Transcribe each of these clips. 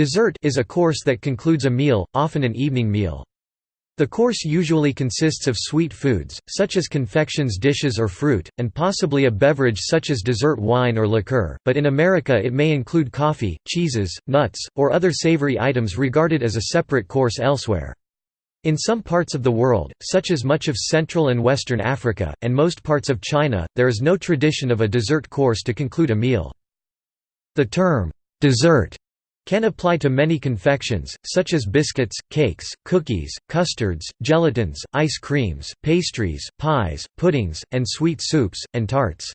Dessert is a course that concludes a meal, often an evening meal. The course usually consists of sweet foods, such as confections dishes or fruit, and possibly a beverage such as dessert wine or liqueur, but in America it may include coffee, cheeses, nuts, or other savory items regarded as a separate course elsewhere. In some parts of the world, such as much of Central and Western Africa, and most parts of China, there is no tradition of a dessert course to conclude a meal. The term, dessert can apply to many confections, such as biscuits, cakes, cookies, custards, gelatins, ice creams, pastries, pies, puddings, and sweet soups, and tarts.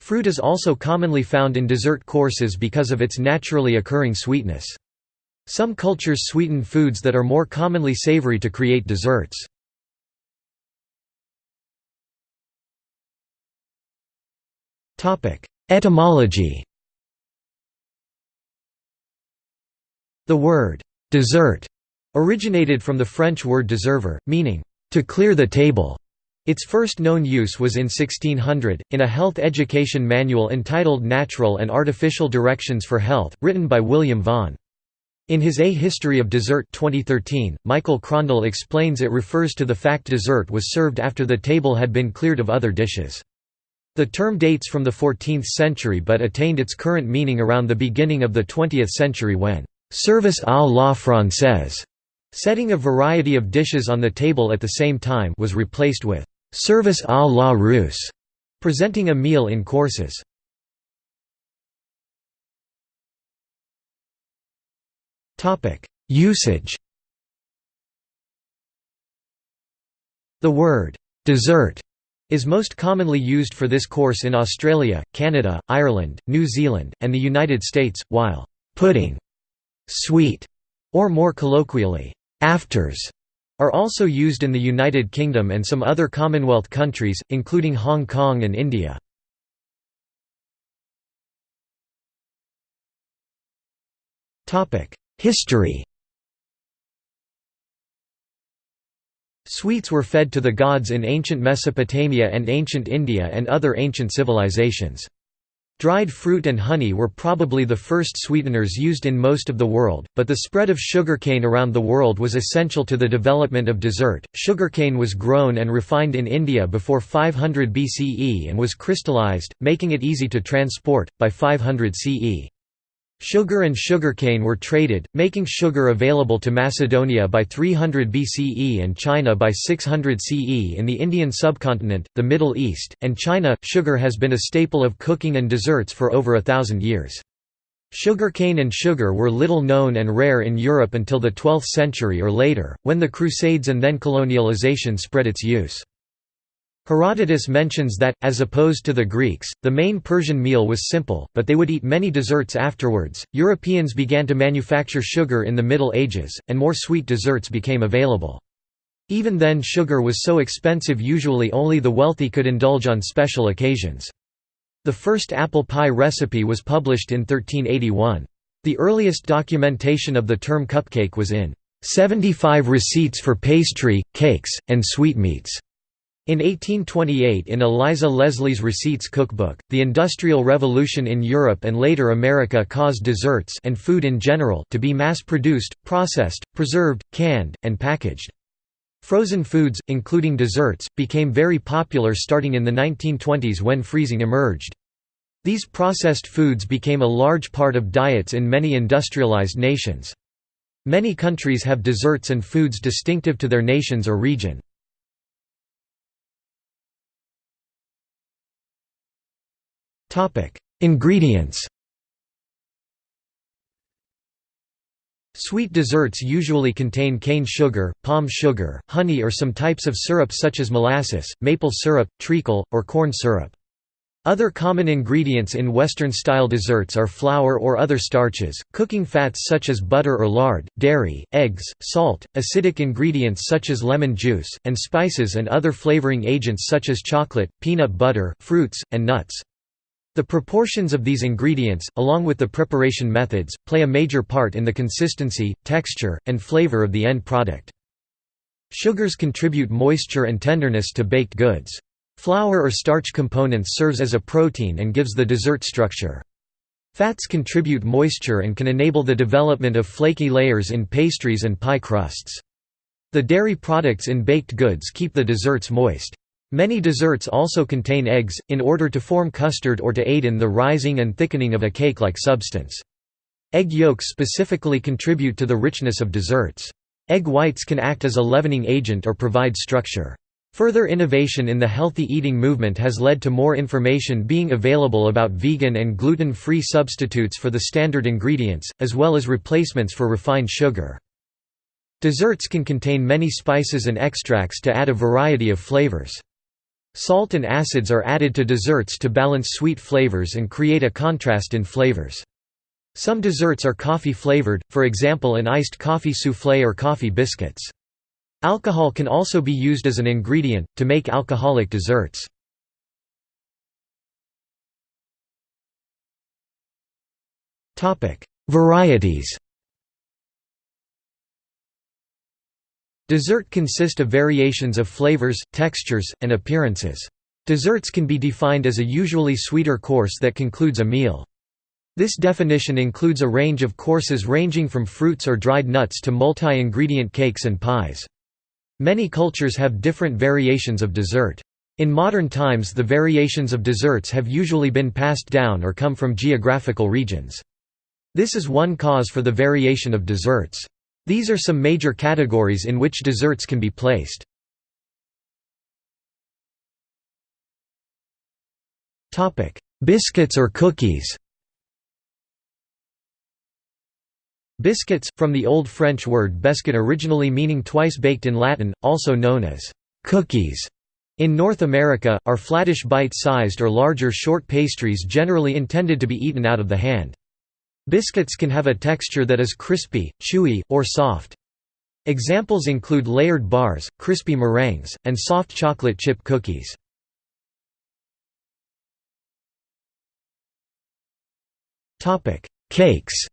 Fruit is also commonly found in dessert courses because of its naturally occurring sweetness. Some cultures sweeten foods that are more commonly savory to create desserts. Etymology The word «dessert» originated from the French word desservir, meaning «to clear the table». Its first known use was in 1600, in a health education manual entitled Natural and Artificial Directions for Health, written by William Vaughan. In his A History of Dessert 2013, Michael Krondl explains it refers to the fact dessert was served after the table had been cleared of other dishes. The term dates from the 14th century but attained its current meaning around the beginning of the 20th century when service à la française, setting a variety of dishes on the table at the same time was replaced with service à la russe, presenting a meal in courses. Usage The word «dessert» is most commonly used for this course in Australia, Canada, Ireland, New Zealand, and the United States, while «pudding» Sweet, or more colloquially, afters, are also used in the United Kingdom and some other Commonwealth countries, including Hong Kong and India. History Sweets were fed to the gods in ancient Mesopotamia and ancient India and other ancient civilizations. Dried fruit and honey were probably the first sweeteners used in most of the world, but the spread of sugarcane around the world was essential to the development of dessert. Sugarcane was grown and refined in India before 500 BCE and was crystallized, making it easy to transport, by 500 CE. Sugar and sugarcane were traded, making sugar available to Macedonia by 300 BCE and China by 600 CE in the Indian subcontinent, the Middle East, and China. Sugar has been a staple of cooking and desserts for over a thousand years. Sugarcane and sugar were little known and rare in Europe until the 12th century or later, when the Crusades and then colonialization spread its use. Herodotus mentions that, as opposed to the Greeks, the main Persian meal was simple, but they would eat many desserts afterwards. Europeans began to manufacture sugar in the Middle Ages, and more sweet desserts became available. Even then, sugar was so expensive, usually only the wealthy could indulge on special occasions. The first apple pie recipe was published in 1381. The earliest documentation of the term cupcake was in 75 Receipts for Pastry, Cakes, and Sweetmeats. In 1828 in Eliza Leslie's Receipts Cookbook, the Industrial Revolution in Europe and later America caused desserts and food in general to be mass-produced, processed, preserved, canned, and packaged. Frozen foods, including desserts, became very popular starting in the 1920s when freezing emerged. These processed foods became a large part of diets in many industrialized nations. Many countries have desserts and foods distinctive to their nations or region. Ingredients Sweet desserts usually contain cane sugar, palm sugar, honey or some types of syrup such as molasses, maple syrup, treacle, or corn syrup. Other common ingredients in Western-style desserts are flour or other starches, cooking fats such as butter or lard, dairy, eggs, salt, acidic ingredients such as lemon juice, and spices and other flavoring agents such as chocolate, peanut butter, fruits, and nuts. The proportions of these ingredients, along with the preparation methods, play a major part in the consistency, texture, and flavor of the end product. Sugars contribute moisture and tenderness to baked goods. Flour or starch components serves as a protein and gives the dessert structure. Fats contribute moisture and can enable the development of flaky layers in pastries and pie crusts. The dairy products in baked goods keep the desserts moist. Many desserts also contain eggs, in order to form custard or to aid in the rising and thickening of a cake-like substance. Egg yolks specifically contribute to the richness of desserts. Egg whites can act as a leavening agent or provide structure. Further innovation in the healthy eating movement has led to more information being available about vegan and gluten-free substitutes for the standard ingredients, as well as replacements for refined sugar. Desserts can contain many spices and extracts to add a variety of flavors. Salt and acids are added to desserts to balance sweet flavors and create a contrast in flavors. Some desserts are coffee-flavored, for example an iced coffee soufflé or coffee biscuits. Alcohol can also be used as an ingredient, to make alcoholic desserts. Varieties Dessert consist of variations of flavors, textures, and appearances. Desserts can be defined as a usually sweeter course that concludes a meal. This definition includes a range of courses ranging from fruits or dried nuts to multi-ingredient cakes and pies. Many cultures have different variations of dessert. In modern times the variations of desserts have usually been passed down or come from geographical regions. This is one cause for the variation of desserts. These are some major categories in which desserts can be placed. Biscuits or cookies Biscuits, from the Old French word bescuit originally meaning twice baked in Latin, also known as cookies. In North America, are flattish bite-sized or larger short pastries generally intended to be eaten out of the hand. Biscuits can have a texture that is crispy, chewy, or soft. Examples include layered bars, crispy meringues, and soft chocolate chip cookies. Cakes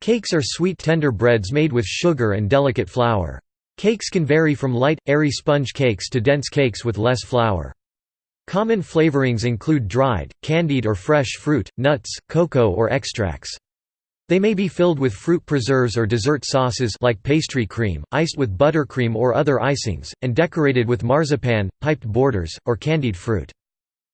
Cakes are sweet tender breads made with sugar and delicate flour. Cakes can vary from light, airy sponge cakes to dense cakes with less flour. Common flavorings include dried, candied or fresh fruit, nuts, cocoa or extracts. They may be filled with fruit preserves or dessert sauces like pastry cream, iced with buttercream or other icings, and decorated with marzipan, piped borders, or candied fruit.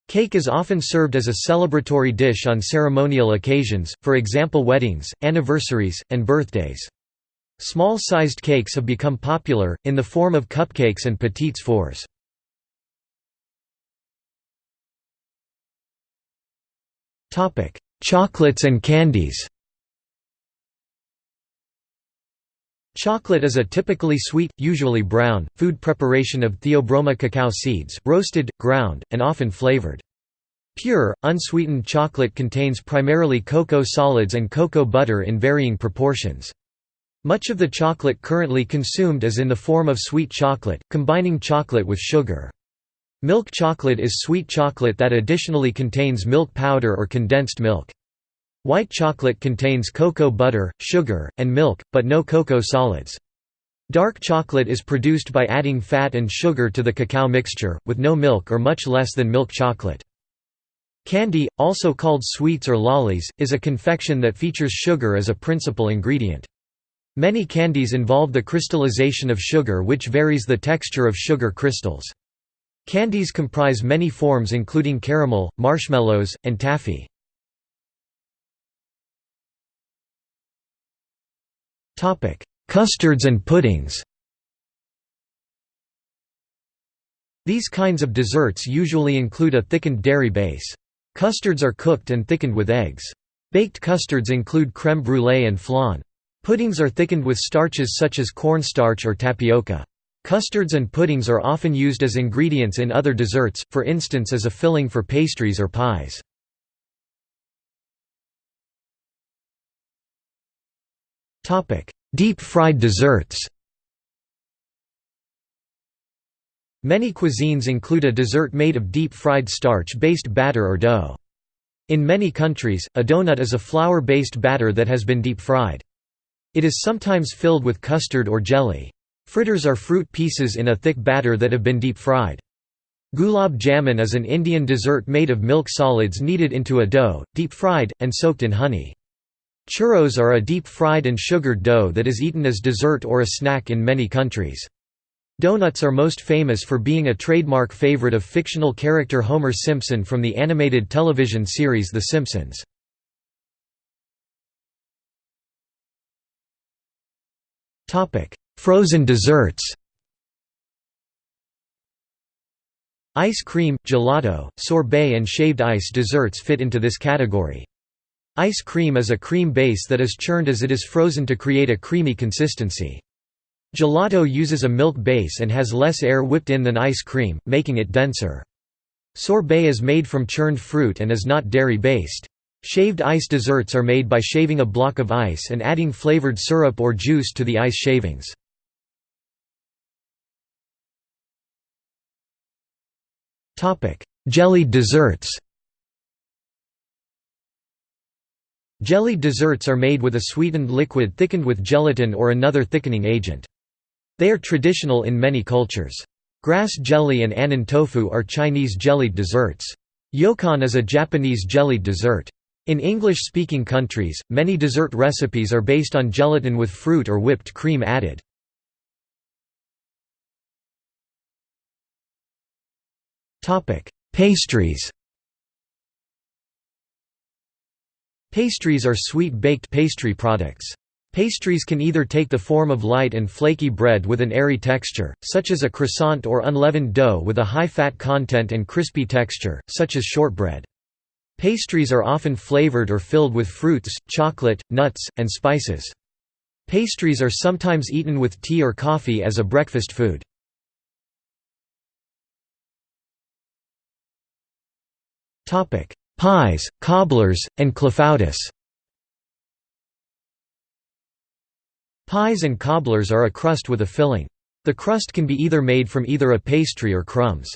Cake is often served as a celebratory dish on ceremonial occasions, for example weddings, anniversaries, and birthdays. Small-sized cakes have become popular, in the form of cupcakes and petits fours. Chocolates and candies Chocolate is a typically sweet, usually brown, food preparation of Theobroma cacao seeds, roasted, ground, and often flavored. Pure, unsweetened chocolate contains primarily cocoa solids and cocoa butter in varying proportions. Much of the chocolate currently consumed is in the form of sweet chocolate, combining chocolate with sugar. Milk chocolate is sweet chocolate that additionally contains milk powder or condensed milk. White chocolate contains cocoa butter, sugar, and milk, but no cocoa solids. Dark chocolate is produced by adding fat and sugar to the cacao mixture, with no milk or much less than milk chocolate. Candy, also called sweets or lollies, is a confection that features sugar as a principal ingredient. Many candies involve the crystallization of sugar which varies the texture of sugar crystals. Candies comprise many forms including caramel, marshmallows, and taffy. Custards and puddings These kinds of desserts usually include a thickened dairy base. Custards are cooked and thickened with eggs. Baked custards include crème brûlée and flan. Puddings are thickened with starches such as cornstarch or tapioca. Custards and puddings are often used as ingredients in other desserts, for instance as a filling for pastries or pies. Deep-fried desserts Many cuisines include a dessert made of deep-fried starch-based batter or dough. In many countries, a donut is a flour-based batter that has been deep-fried. It is sometimes filled with custard or jelly. Fritters are fruit pieces in a thick batter that have been deep-fried. Gulab jamun is an Indian dessert made of milk solids kneaded into a dough, deep-fried, and soaked in honey. Churros are a deep-fried and sugared dough that is eaten as dessert or a snack in many countries. Donuts are most famous for being a trademark favorite of fictional character Homer Simpson from the animated television series The Simpsons. Frozen desserts Ice cream, gelato, sorbet and shaved ice desserts fit into this category. Ice cream is a cream base that is churned as it is frozen to create a creamy consistency. Gelato uses a milk base and has less air whipped in than ice cream, making it denser. Sorbet is made from churned fruit and is not dairy-based. Shaved ice desserts are made by shaving a block of ice and adding flavored syrup or juice to the ice shavings. Jellied desserts Jellied desserts are made with a sweetened liquid thickened with gelatin or another thickening agent. They are traditional in many cultures. Grass jelly and annin tofu are Chinese jellied desserts. Yokan is a Japanese jellied dessert. In English-speaking countries, many dessert recipes are based on gelatin with fruit or whipped cream added. Pastries Pastries are sweet baked pastry products. Pastries can either take the form of light and flaky bread with an airy texture, such as a croissant or unleavened dough with a high fat content and crispy texture, such as shortbread. Pastries are often flavored or filled with fruits, chocolate, nuts, and spices. Pastries are sometimes eaten with tea or coffee as a breakfast food. Pies, cobblers, and clafoutis Pies and cobblers are a crust with a filling. The crust can be either made from either a pastry or crumbs.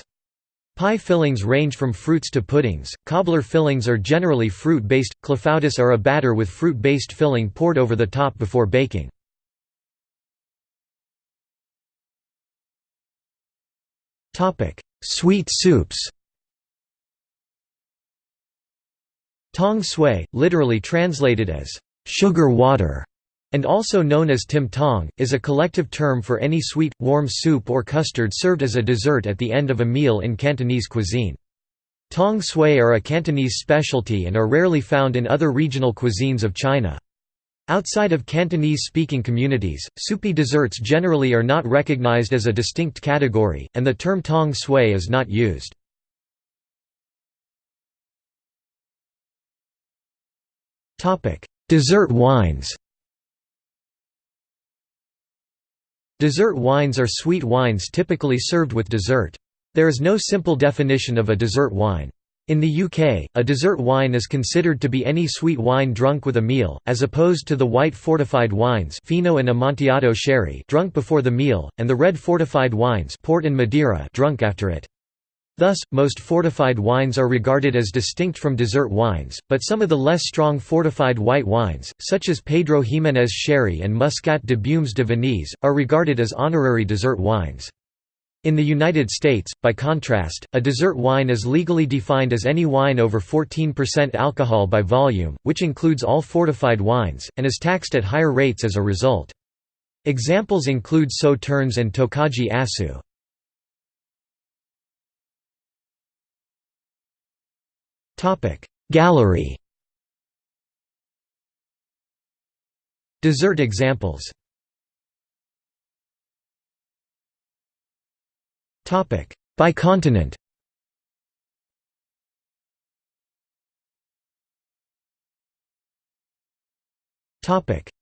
Pie fillings range from fruits to puddings, cobbler fillings are generally fruit-based, clafoutis are a batter with fruit-based filling poured over the top before baking. Sweet soups Tong sui, literally translated as sugar water, and also known as tim tong, is a collective term for any sweet, warm soup or custard served as a dessert at the end of a meal in Cantonese cuisine. Tong sui are a Cantonese specialty and are rarely found in other regional cuisines of China. Outside of Cantonese-speaking communities, soupy desserts generally are not recognized as a distinct category, and the term tong sui is not used. Dessert wines Dessert wines are sweet wines typically served with dessert. There is no simple definition of a dessert wine. In the UK, a dessert wine is considered to be any sweet wine drunk with a meal, as opposed to the white fortified wines Fino and Amontillado sherry drunk before the meal, and the red fortified wines port and Madeira drunk after it. Thus, most fortified wines are regarded as distinct from dessert wines, but some of the less strong fortified white wines, such as Pedro Ximénez Sherry and Muscat de Beaumes de Venise, are regarded as honorary dessert wines. In the United States, by contrast, a dessert wine is legally defined as any wine over 14% alcohol by volume, which includes all fortified wines, and is taxed at higher rates as a result. Examples include Sauternes and Tokaji Aszú. Gallery. Dessert examples. By continent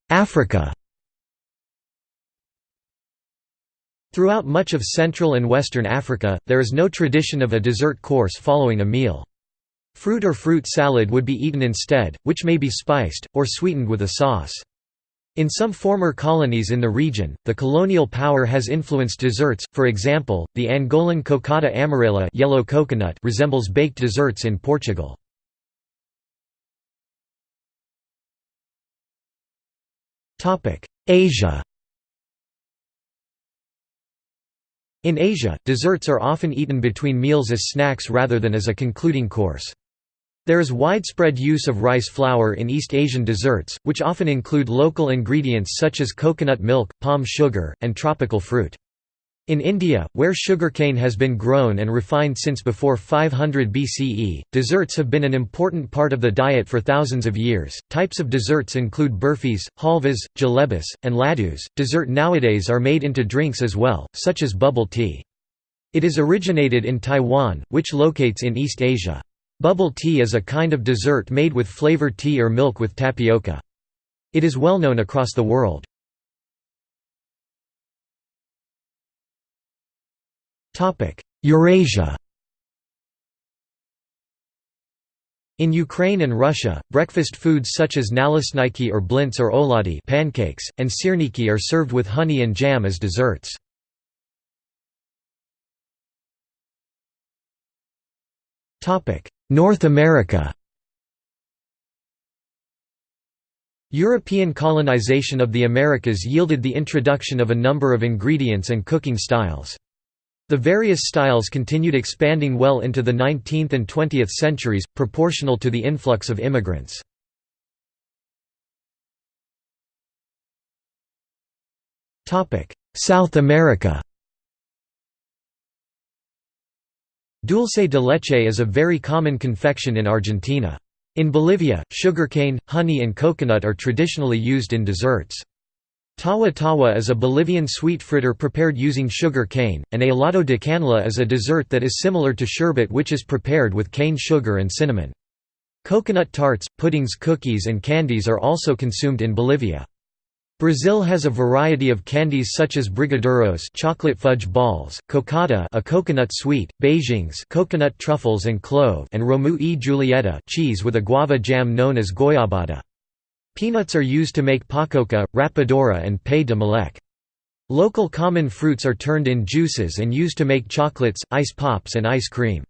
Africa. Throughout much of Central and Western Africa, there is no tradition of a dessert course following a meal. Fruit or fruit salad would be eaten instead, which may be spiced, or sweetened with a sauce. In some former colonies in the region, the colonial power has influenced desserts, for example, the Angolan cocada amarela yellow coconut resembles baked desserts in Portugal. Asia In Asia, desserts are often eaten between meals as snacks rather than as a concluding course. There is widespread use of rice flour in East Asian desserts, which often include local ingredients such as coconut milk, palm sugar, and tropical fruit. In India, where sugarcane has been grown and refined since before 500 BCE, desserts have been an important part of the diet for thousands of years. Types of desserts include burfis, halvas, jalebis, and laddus. Dessert nowadays are made into drinks as well, such as bubble tea. It is originated in Taiwan, which locates in East Asia. Bubble tea is a kind of dessert made with flavored tea or milk with tapioca. It is well known across the world. Eurasia In Ukraine and Russia, breakfast foods such as nalesniki or blints or oladi pancakes, and sirniki are served with honey and jam as desserts. North America European colonization of the Americas yielded the introduction of a number of ingredients and cooking styles. The various styles continued expanding well into the 19th and 20th centuries, proportional to the influx of immigrants. South America Dulce de leche is a very common confection in Argentina. In Bolivia, sugarcane, honey and coconut are traditionally used in desserts. Tawa tawa is a Bolivian sweet fritter prepared using sugar cane, and helado de canela is a dessert that is similar to sherbet which is prepared with cane sugar and cinnamon. Coconut tarts, puddings cookies and candies are also consumed in Bolivia. Brazil has a variety of candies such as brigadeiros chocolate fudge balls, cocada a coconut sweet, beijinhos coconut truffles and clove and romeu e julieta cheese with a guava jam known as goiabada. Peanuts are used to make pacoca, rapadura and pé de moleque. Local common fruits are turned in juices and used to make chocolates, ice pops and ice cream.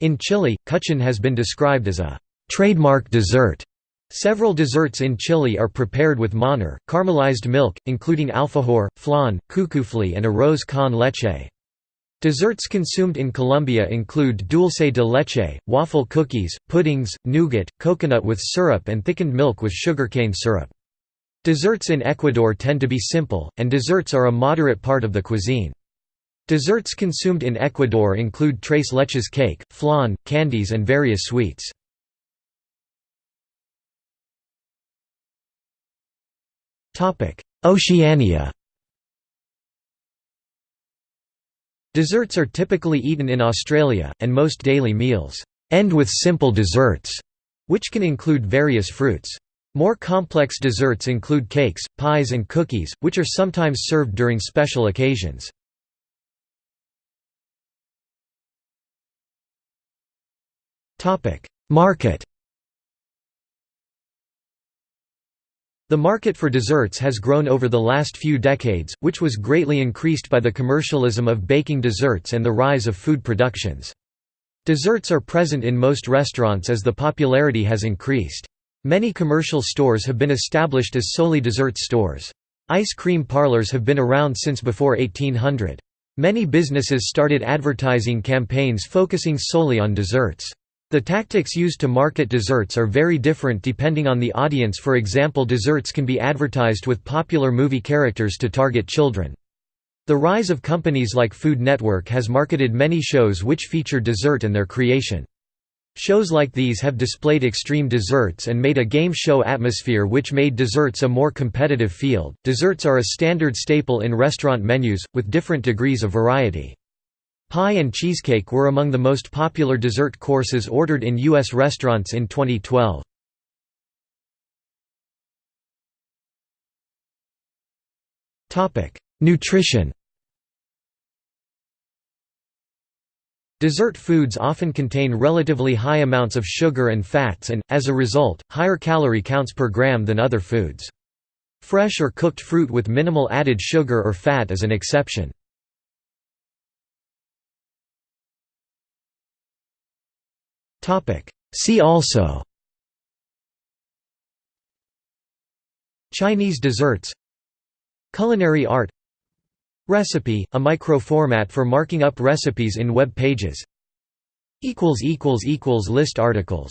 In Chile, kuchen has been described as a trademark dessert. Several desserts in Chile are prepared with manjar, caramelized milk, including alfajor, flan, cuchufli and arroz con leche. Desserts consumed in Colombia include dulce de leche, waffle cookies, puddings, nougat, coconut with syrup and thickened milk with sugarcane syrup. Desserts in Ecuador tend to be simple, and desserts are a moderate part of the cuisine. Desserts consumed in Ecuador include tres leches cake, flan, candies and various sweets. Oceania Desserts are typically eaten in Australia, and most daily meals end with simple desserts, which can include various fruits. More complex desserts include cakes, pies and cookies, which are sometimes served during special occasions. Market The market for desserts has grown over the last few decades, which was greatly increased by the commercialism of baking desserts and the rise of food productions. Desserts are present in most restaurants as the popularity has increased. Many commercial stores have been established as solely dessert stores. Ice cream parlors have been around since before 1800. Many businesses started advertising campaigns focusing solely on desserts. The tactics used to market desserts are very different depending on the audience for example desserts can be advertised with popular movie characters to target children. The rise of companies like Food Network has marketed many shows which feature dessert and their creation. Shows like these have displayed extreme desserts and made a game show atmosphere which made desserts a more competitive field. Desserts are a standard staple in restaurant menus, with different degrees of variety. Pie and cheesecake were among the most popular dessert courses ordered in U.S. restaurants in 2012. Nutrition Dessert foods often contain relatively high amounts of sugar and fats and, as a result, higher calorie counts per gram than other foods. Fresh or cooked fruit with minimal added sugar or fat is an exception. See also. Chinese desserts. Culinary art. Recipe, a microformat for marking up recipes in web pages. List articles